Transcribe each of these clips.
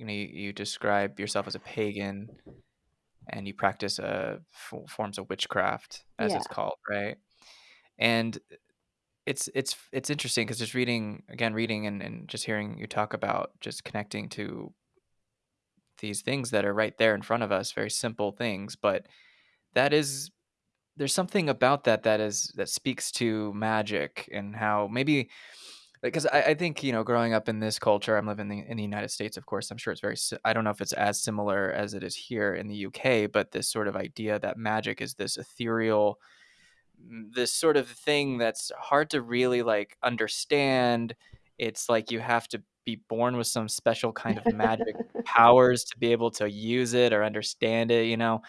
you know you, you describe yourself as a pagan and you practice uh, f- forms of witchcraft as Yeah. it's called right and it's it's it's interesting because just reading again reading and, and just hearing you talk about just connecting to these things that are right there in front of us very simple things but that is there's something about that that is that speaks to magic and how maybe because I, I think you know growing up in this culture i'm living in the, in the united states of course i'm sure it's very i don't know if it's as similar as it is here in the uk but this sort of idea that magic is this ethereal mm, this sort of thing that's hard to really like understand. It's like you have to be born with some special kind of magic powers to be able to use it or understand it you know?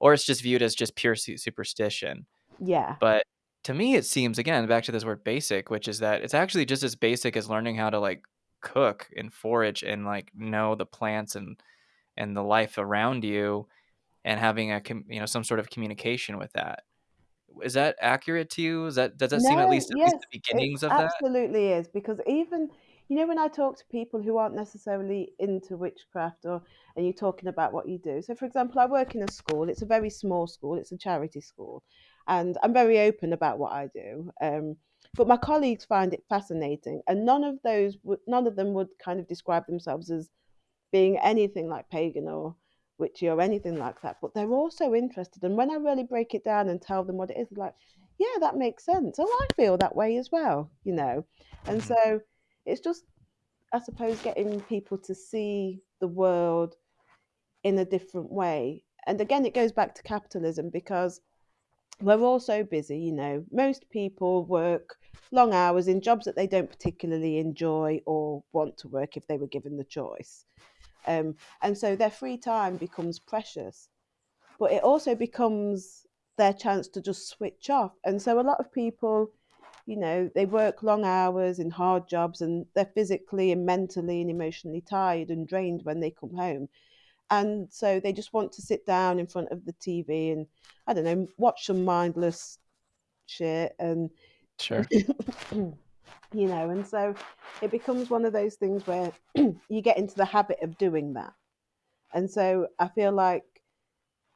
Or it's just viewed as just pure superstition. Yeah. but to me, it seems again back to this word basic, which is that it's actually just as basic as learning how to like cook and forage and like know the plants and and the life around you and having a com- you know some sort of communication with that. Is that accurate to you? Is that does that seem at No, least at least yes, the it beginnings of that? absolutely is because even you know when I talk to people who aren't necessarily into witchcraft or and you're talking about what you do. So for example, I work in a school. It's a very small school. It's a charity school, and I'm very open about what I do. Um, but my colleagues find it fascinating, and none of those none of them would kind of describe themselves as being anything like pagan or witchy or anything like that. But they're also interested. And when I really break it down and tell them what it is, they're like, yeah, that makes sense. Oh, I feel that way as well, you know. And Mhm. so it's just, I suppose, getting people to see the world in a different way. And again, it goes back to capitalism because we're all so busy, you know. Most people work long hours in jobs that they don't particularly enjoy or want to work if they were given the choice. Um, and so their free time becomes precious, but it also becomes their chance to just switch off. And so a lot of people, you know, they work long hours in hard jobs and they're physically and mentally and emotionally tired and drained when they come home. And so they just want to sit down in front of the TV and, I don't know, watch some mindless shit and Sure. you know and so it becomes one of those things where you get into the habit of doing that and so I feel like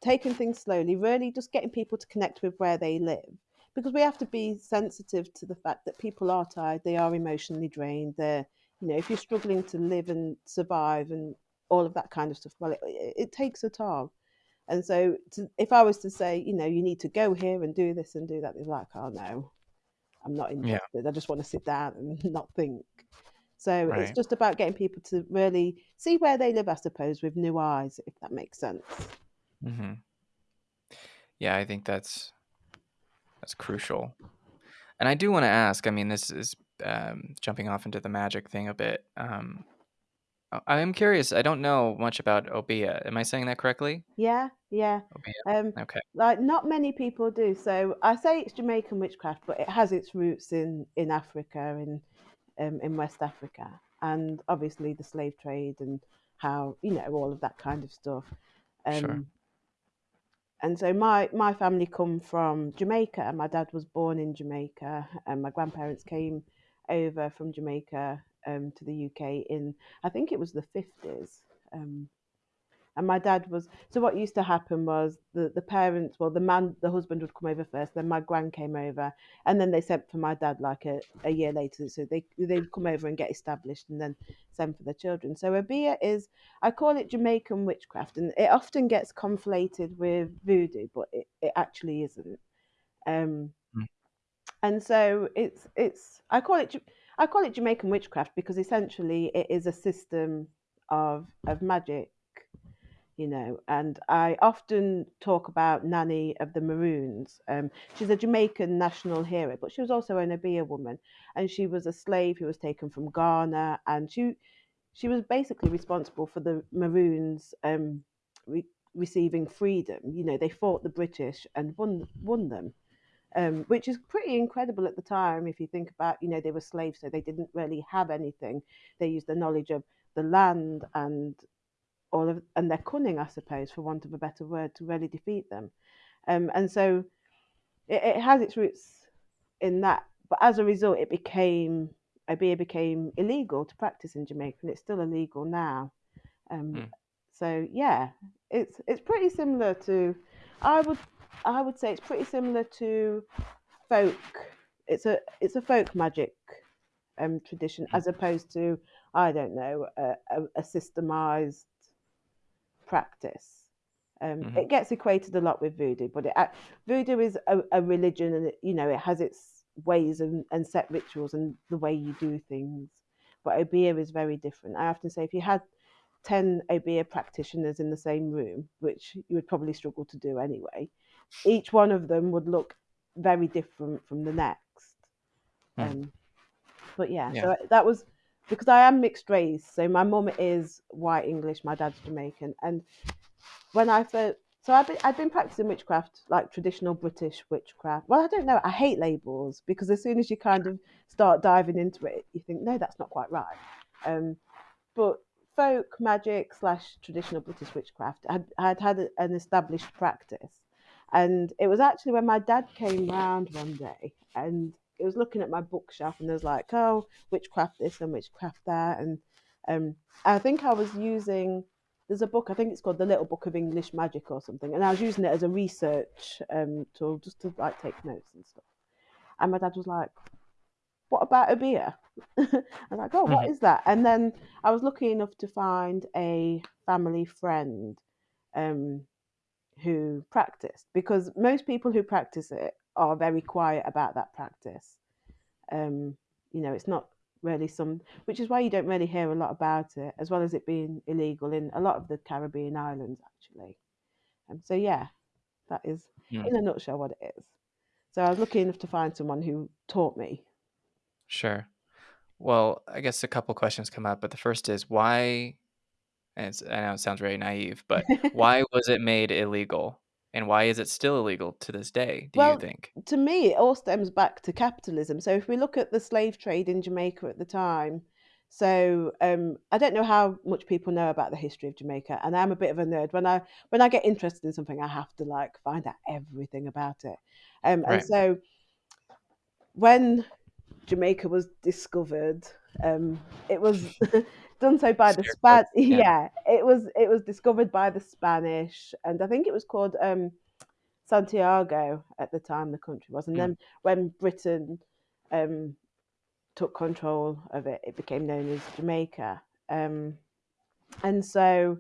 taking things slowly, really just getting people to connect with where they live. Because we have to be sensitive to the fact that people are tired, they are emotionally drained. They're, you know, if you're struggling to live and survive and all of that kind of stuff, well, it, it takes a toll. And so, to, if I was to say, you know, you need to go here and do this and do that, they're like, oh no, I'm not Yeah. interested. I just want to sit down and not think. So it's just about getting people to really see where they live, I suppose, with new eyes, if that makes sense. hmm Yeah, I think that's that's crucial. And I do want to ask. I mean, this is um, jumping off into the magic thing a bit. Um, I I am curious. I don't know much about Obeah. Am I saying that correctly? Yeah, yeah. Obeah. Um, Okay. like not many people do. So I say it's Jamaican witchcraft, but it has its roots in in Africa, in um, in West Africa, and obviously the slave trade and how you know all of that kind of stuff. Sure. Um, and so my my family come from Jamaica. My dad was born in Jamaica, and my grandparents came over from Jamaica um, to the UK in I think it was the fifties. Um, and my dad was so what used to happen was the the parents well the man the husband would come over first then my gran came over and then they sent for my dad like a, a year later so they they would come over and get established and then send for the children so a Obeah is i call it jamaican witchcraft and it often gets conflated with voodoo but it, it actually isn't um Mm. and so it's it's i call it i call it jamaican witchcraft because essentially it is a system of of magic you know. And I often talk about Nanny of the Maroons. Um, she's a Jamaican national hero, but she was also an Obeah woman, and she was a slave who was taken from Ghana, and she she was basically responsible for the Maroons um, re- receiving freedom. You know, they fought the British and won won them. Um, which is pretty incredible at the time if you think about, you know, they were slaves, so they didn't really have anything. They used the knowledge of the land and all of and their cunning, I suppose, for want of a better word, to really defeat them. Um, and so it, it has its roots in that. But as a result, it became Obeah became illegal to practice in Jamaica, and it's still illegal now. Um, Mm, so yeah, it's it's pretty similar to, I would I would say it's pretty similar to folk. It's a it's a folk magic um, tradition as opposed to I don't know a, a, a systemized practice. Um, mhm, it gets equated a lot with voodoo, but it, voodoo is a, a religion, and it, you know it has its ways and, and set rituals and the way you do things. But Obeah is very different. I often say if you had ten Obeah practitioners in the same room, which you would probably struggle to do anyway, each one of them would look very different from the next. mm. Um, but yeah, Yeah. so that was because I am mixed race. So my mum is white English, my dad's Jamaican, and when I first so I've been I've been practicing witchcraft, like traditional British witchcraft. Well, I don't know. I hate labels because as soon as you kind of start diving into it, you think no, that's not quite right. Um, but folk magic slash traditional British witchcraft, I had had an established practice, and it was actually when my dad came round one day and it was looking at my bookshelf and there's like, oh, witchcraft this and witchcraft that, and um, I think I was using. There's a book, I think it's called The Little Book of English Magic or something, and I was using it as a research um, tool just to like take notes and stuff. And my dad was like, "What about Obeah?" I was like, "Oh, what Mhm, that?" And then I was lucky enough to find a family friend um, who practiced because most people who practice it are very quiet about that practice. Um, you know, it's not really some, which is why you don't really hear a lot about it, as well as it being illegal in a lot of the Caribbean islands, actually. Um, so yeah, that is mm. in a nutshell what it is. So I was lucky enough to find someone who taught me. Sure. Well, I guess a couple questions come up, but the first is why and it's I know it sounds very naive, but why was it made illegal? And why is it still illegal to this day, do you Well, think? to me, it all stems back to capitalism. So if we look at the slave trade in Jamaica at the time, so um, I don't know how much people know about the history of Jamaica, and I'm a bit of a nerd. When I when I get interested in something, I have to like find out everything about it. Um, and Right. so when Jamaica was discovered, um, it was done so by the Span. yeah. Yeah, it was it was discovered by the Spanish, and I think it was called um, Santiago at the time. The country was, and Mm, then when Britain um, took control of it, it became known as Jamaica. Um, and so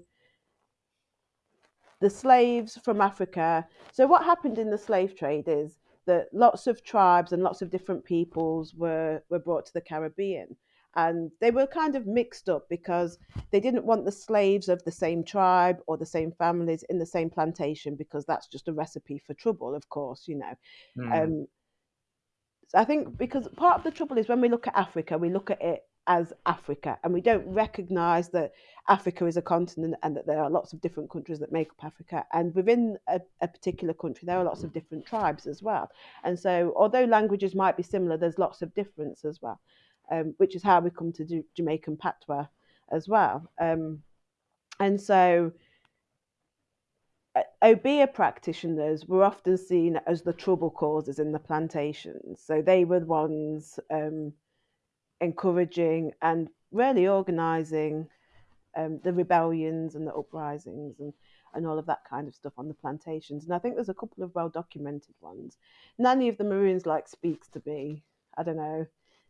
the slaves from Africa. So what happened in the slave trade is that lots of tribes and lots of different peoples were were brought to the Caribbean. And they were kind of mixed up because they didn't want the slaves of the same tribe or the same families in the same plantation because that's just a recipe for trouble, of course, you know. mm, Um, so I think because part of the trouble is when we look at Africa, we look at it as Africa and we don't recognize that Africa is a continent and that there are lots of different countries that make up Africa. And within a, a particular country, there are lots of different tribes as well. And so, although languages might be similar, there's lots of difference as well, um, which is how we come to do Jamaican patois as well. Um, and so, Obeah practitioners were often seen as the trouble causers in the plantations. So they were the ones um, encouraging and really organising um, the rebellions and the uprisings and, and all of that kind of stuff on the plantations. And I think there's a couple of well documented ones. Nanny of the Maroons like speaks to me. I don't know.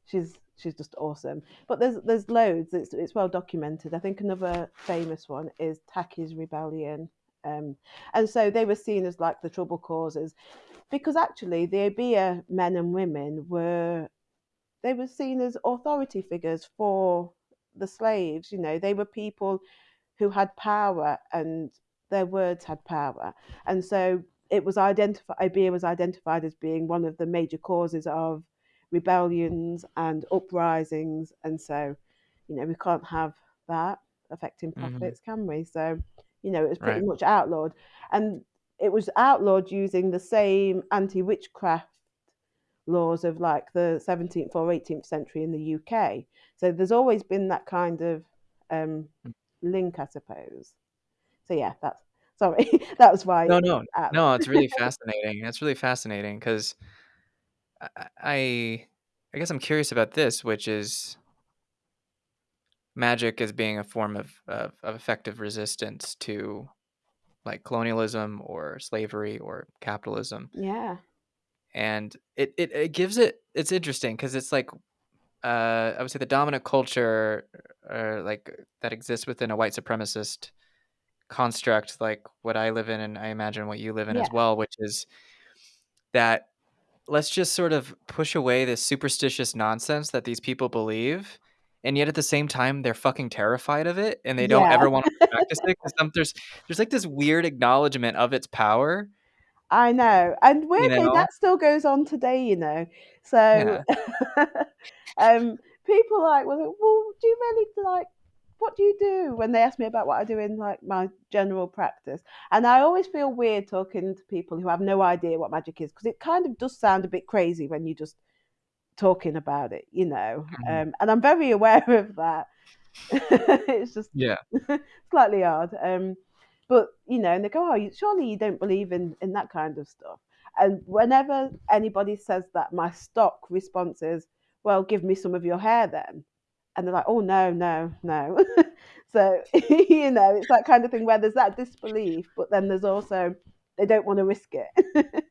She's she's just awesome. But there's there's loads. It's it's well documented. I think another famous one is Tacky's Rebellion. Um, and so they were seen as like the trouble causers because actually the Obeah men and women were they were seen as authority figures for the slaves. You know, they were people who had power and their words had power. And so it was identified, Obeah was identified as being one of the major causes of rebellions and uprisings. And so, you know, we can't have that affecting profits, can we? So, you know, it was pretty right. much outlawed. And it was outlawed using the same anti witchcraft laws of like the 17th or 18th century in the UK. So there's always been that kind of um, Mm. link, I suppose. So yeah, that's sorry, that was why No, no. No, it's really fascinating. It's really fascinating 'cause I I guess I'm curious about this, which is magic as being a form of, of, of effective resistance to like colonialism or slavery or capitalism. Yeah. And it, it, it gives it, it's interesting because it's like, uh, I would say the dominant culture or like that exists within a white supremacist construct, like what I live in, and I imagine what you live in Yeah. as well, which is that let's just sort of push away this superstitious nonsense that these people believe and yet at the same time they're fucking terrified of it and they don't Yeah. ever want to practice it because there's there's like this weird acknowledgement of its power I know. And you weirdly, know that still goes on today, you know. So, yeah um, people like, well, well, do you really like, what do you do when they ask me about what I do in like my general practice? And I always feel weird talking to people who have no idea what magic is because it kind of does sound a bit crazy when you just talking about it, you know. Mhm. Um, and I'm very aware of that. it's just yeah slightly odd. Um, but you know, and they go, "Oh, you, surely you don't believe in in that kind of stuff." And whenever anybody says that, my stock response is, "Well, give me some of your hair then." And they're like, "Oh no, no, no." so you know, it's that kind of thing where there's that disbelief, but then there's also they don't want to risk it.